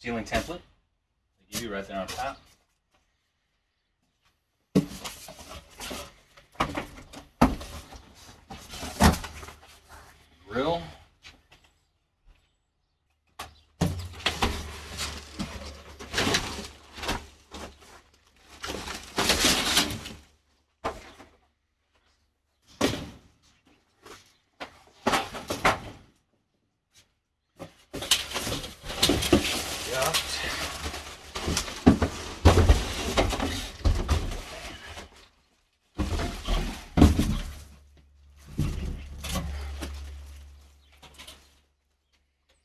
Ceiling template. They give you right there on top. Grill.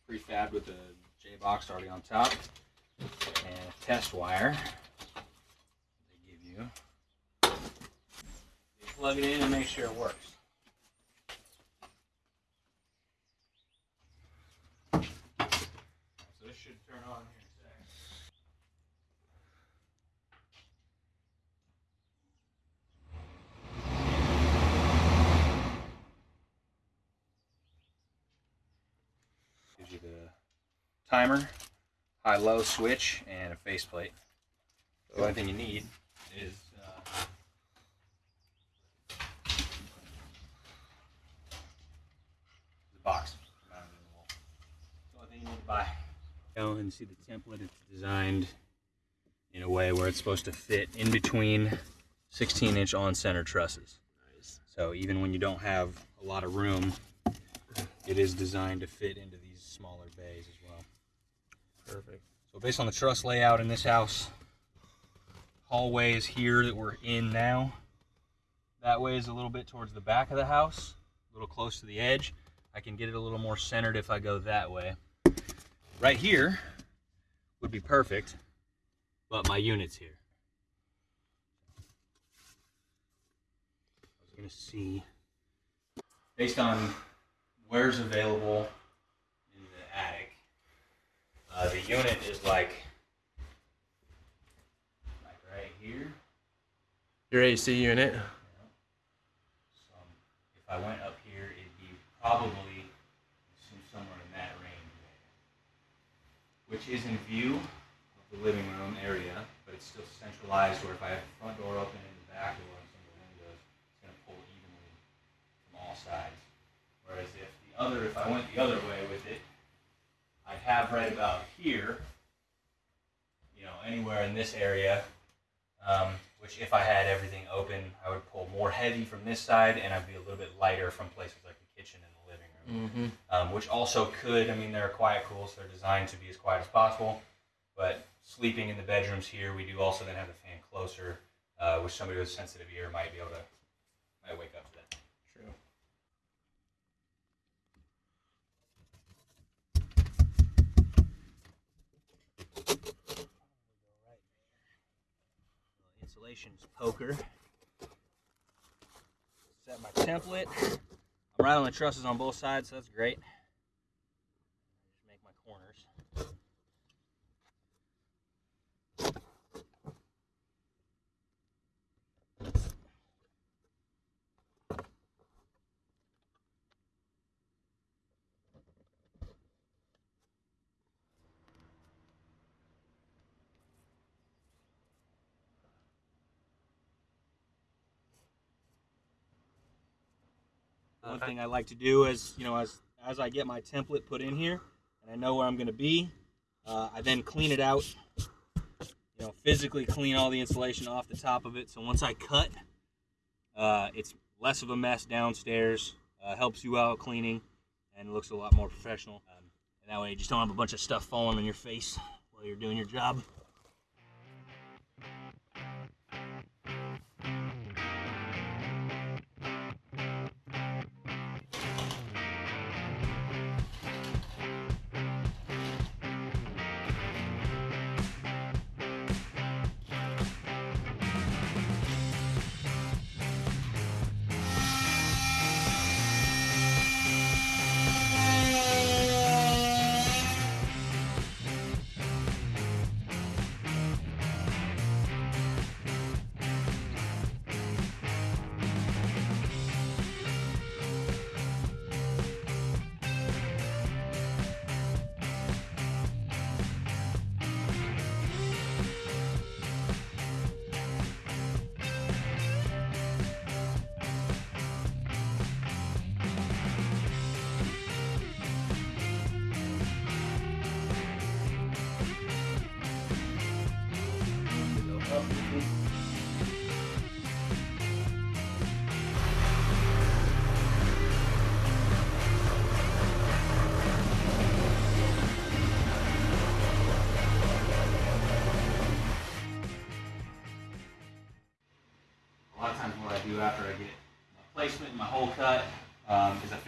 Prefabbed with the J box already on top and a test wire. They give you. You plug it in and make sure it works. So this should turn on here in a second. Gives you the timer, high low switch, and a faceplate. The only thing you need is uh, the box mounted in the wall. The only thing you need to buy. Go and see the template. It's designed in a way where it's supposed to fit in between 16 inch on center trusses. Nice. So even when you don't have a lot of room, it is designed to fit into these smaller bays as well. Perfect. So based on the truss layout in this house, hallway is here that we're in now. That way is a little bit towards the back of the house, a little close to the edge. I can get it a little more centered if I go that way. Right here would be perfect, but my unit's here. I was gonna see, based on where's available uh, the unit is like, like right here. Your AC unit. So if I went up here, it'd be probably somewhere in that range. Which is in view of the living room area, but it's still centralized where if I have the front door open and the back door and some of the windows, it's gonna pull evenly from all sides. Whereas if the other, if I went the other way with it, have right about here, you know, anywhere in this area, um, which if I had everything open, I would pull more heavy from this side, and I'd be a little bit lighter from places like the kitchen and the living room. Mm-hmm. Um, which also could, I mean, they're quiet cools, so they're designed to be as quiet as possible. But sleeping in the bedrooms here, we do also then have the fan closer, uh, which somebody with a sensitive ear might be able to might wake up to that. True. Poker. Set my template. I'm right on the trusses on both sides, so that's great. Just make my corners. One thing I like to do is, you know, as as I get my template put in here, and I know where I'm going to be, uh, I then clean it out. You know, physically clean all the insulation off the top of it. So once I cut, uh, it's less of a mess downstairs. Uh, helps you out cleaning, and looks a lot more professional. Um, and that way, you just don't have a bunch of stuff falling on your face while you're doing your job.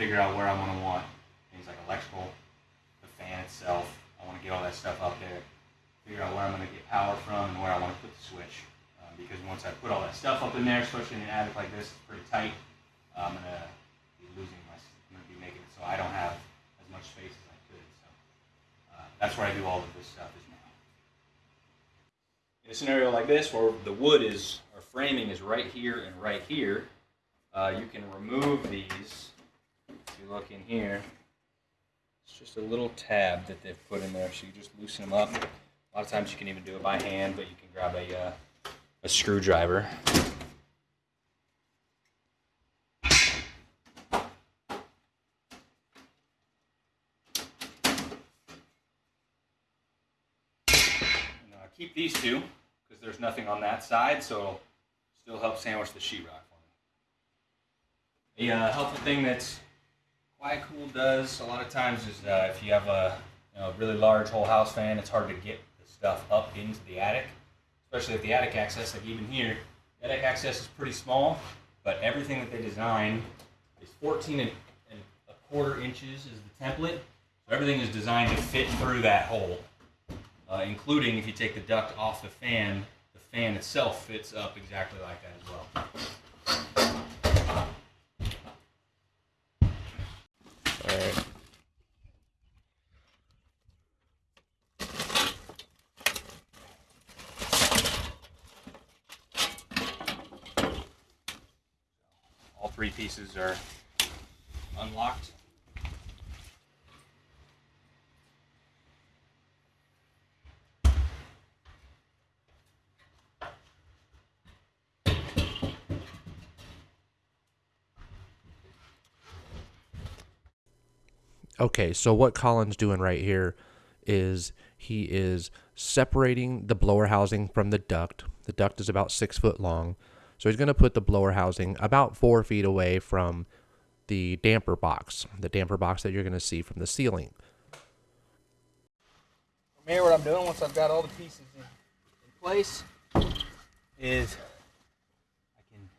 Figure out where I'm going to want things like electrical, the fan itself. I want to get all that stuff up there. Figure out where I'm going to get power from and where I want to put the switch. Um, because once I put all that stuff up in there, especially in an attic like this, it's pretty tight. I'm going to be losing my. I'm going to be making it so I don't have as much space as I could. So uh, that's where I do all of this stuff is now. In a scenario like this, where the wood is or framing is right here and right here, uh, you can remove these. If you look in here, it's just a little tab that they've put in there, so you just loosen them up. A lot of times you can even do it by hand, but you can grab a uh, a screwdriver. Keep these two because there's nothing on that side, so it'll still help sandwich the sheetrock for me. A uh, helpful thing that Quiet Cool does a lot of times is uh, if you have a you know, really large whole house fan, it's hard to get the stuff up into the attic, especially if the attic access, like even here, attic access is pretty small, but everything that they design is 14 and, and a quarter inches is the template. So everything is designed to fit through that hole, uh, including if you take the duct off the fan, the fan itself fits up exactly like that as well. All right. All pieces are unlocked. Okay, so what Colin's doing right here is he is separating the blower housing from the duct. The duct is about six foot long. So he's going to put the blower housing about four feet away from the damper box, the damper box that you're going to see from the ceiling. From here, what I'm doing once I've got all the pieces in, in place is I can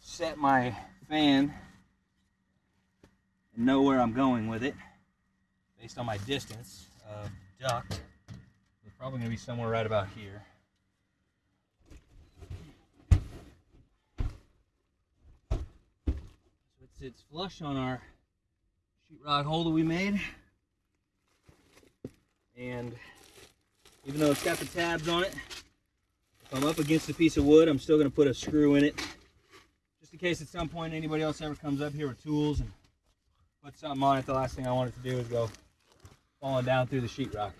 set my fan and know where I'm going with it based on my distance of duct. It's probably going to be somewhere right about here. It's, flush on our sheetrock hole that we made. And even though it's got the tabs on it, if I'm up against a piece of wood, I'm still going to put a screw in it. Just in case at some point anybody else ever comes up here with tools and put something on it, the last thing I want it to do is go falling down through the sheetrock.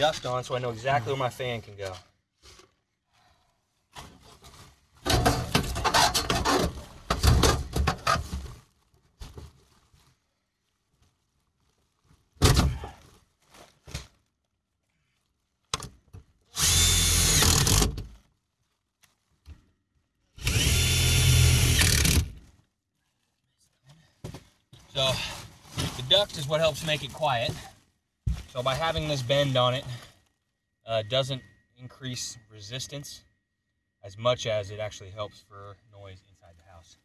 Dust on so I know exactly where my fan can go. So the duct is what helps make it quiet. So by having this bend on it, uh, doesn't increase resistance as much as it actually helps for noise inside the house.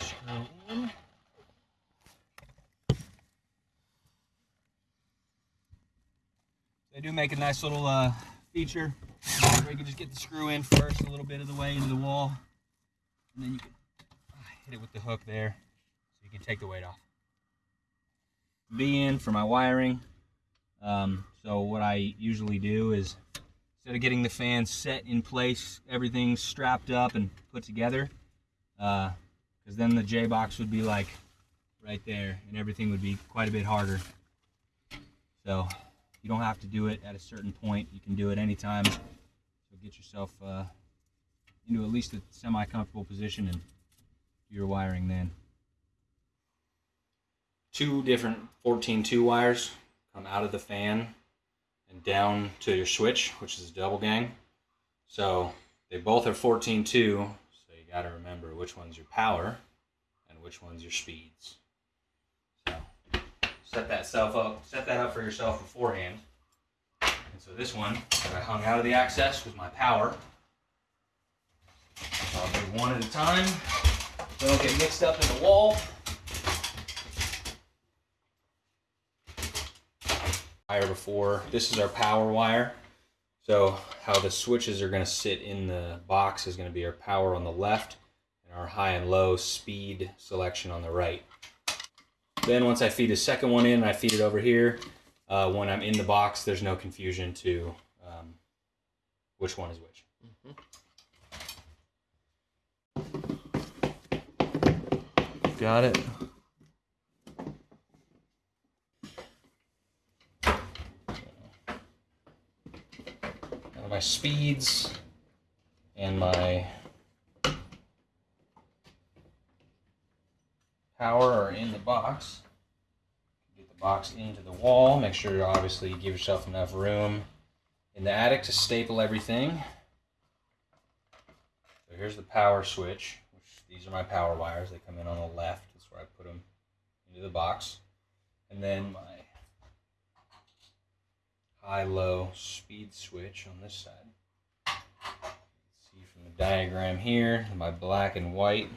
Screw in. They do make a nice little uh, feature where you can just get the screw in first a little bit of the way into the wall, and then you can uh, hit it with the hook there so you can take the weight off. B in for my wiring. Um, So what I usually do is instead of getting the fan set in place, everything's strapped up and put together, because then the J box would be like right there, and everything would be quite a bit harder. So you don't have to do it at a certain point. You can do it anytime. So get yourself uh, into at least a semi-comfortable position and do your wiring then. Two different 14-2 wires come out of the fan and down to your switch, which is a double gang. So they both are 14-2, so you got to remember which one's your power and which one's your speeds. Set that self up, set that up for yourself beforehand. And so this one that I hung out of the access was my power. I'll do one at a time. Don't get mixed up in the wall. Wire before. This is our power wire. So how the switches are going to sit in the box is going to be our power on the left and our high and low speed selection on the right. Then once I feed the second one in, I feed it over here. Uh, when I'm in the box, there's no confusion to um, which one is which. Got it. Now my speeds and my power are in the box. Get the box into the wall. Make sure obviously you give yourself enough room in the attic to staple everything. So here's the power switch, which these are my power wires. They come in on the left. That's where I put them into the box. And then my high-low speed switch on this side. See from the diagram here, my black and white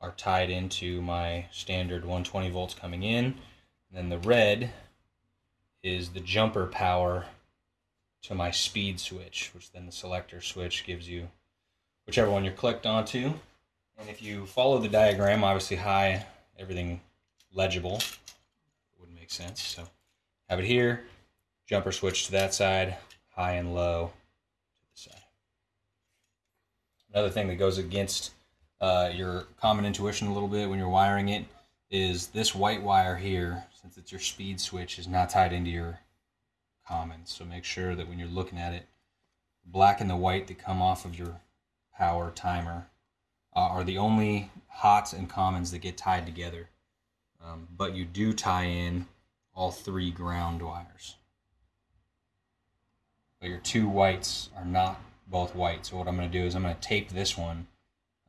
are tied into my standard 120 volts coming in. And then the red is the jumper power to my speed switch, which then the selector switch gives you whichever one you're clicked onto. And if you follow the diagram, obviously high, everything legible. Wouldn't make sense. So have it here, jumper switch to that side, high and low to the side. Another thing that goes against uh, your common intuition a little bit when you're wiring it is this white wire here, since it's your speed switch, is not tied into your common. So make sure that when you're looking at it, black and the white that come off of your power timer uh, are the only hots and commons that get tied together. Um, but you do tie in all three ground wires. But your two whites are not both white. So what I'm going to do is I'm going to tape this one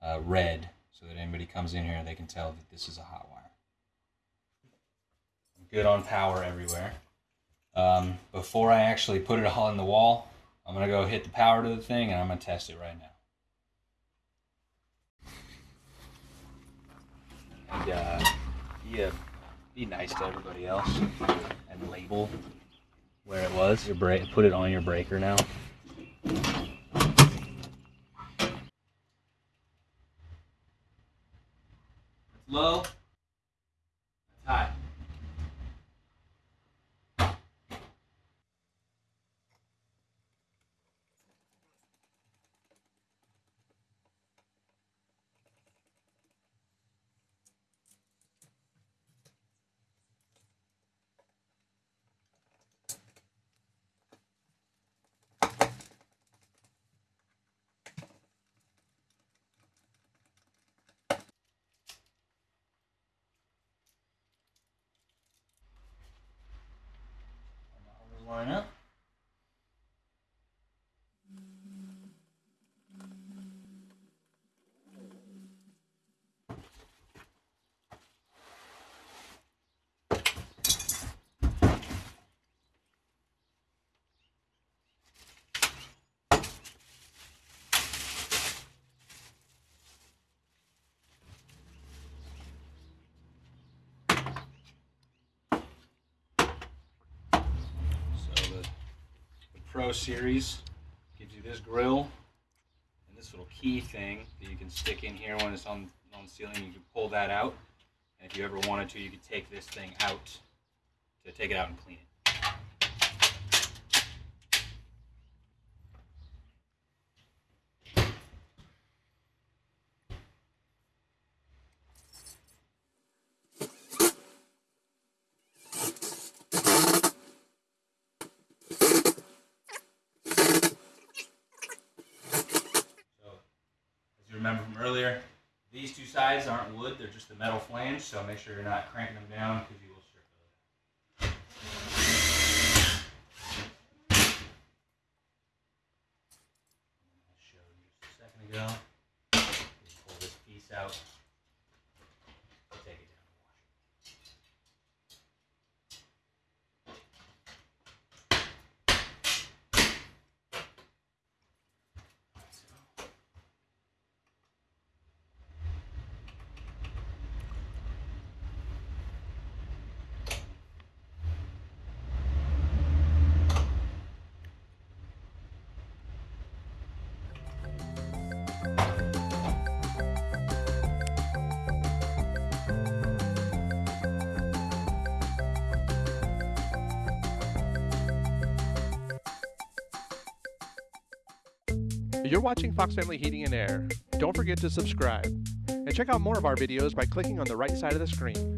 uh, red so that anybody comes in here they can tell that this is a hot wire. I'm good on power everywhere. Um, before I actually put it all in the wall, I'm going to go hit the power to the thing and I'm going to test it right now. And uh, yeah, be nice to everybody else and label where it was. Your break, put it on your breaker now. It's low. It's high. Line up. So the, the Pro Series gives you this grill and this little key thing that you can stick in here when it's on on ceiling. You can pull that out, and if you ever wanted to, you could take this thing out to take it out and clean it. sides aren't wood; they're just the metal flange. So make sure you're not cranking them down because you will strip those. I showed just a second ago. Pull this piece out. You're watching Fox Family Heating and Air. Don't forget to subscribe. And check out more of our videos by clicking on the right side of the screen.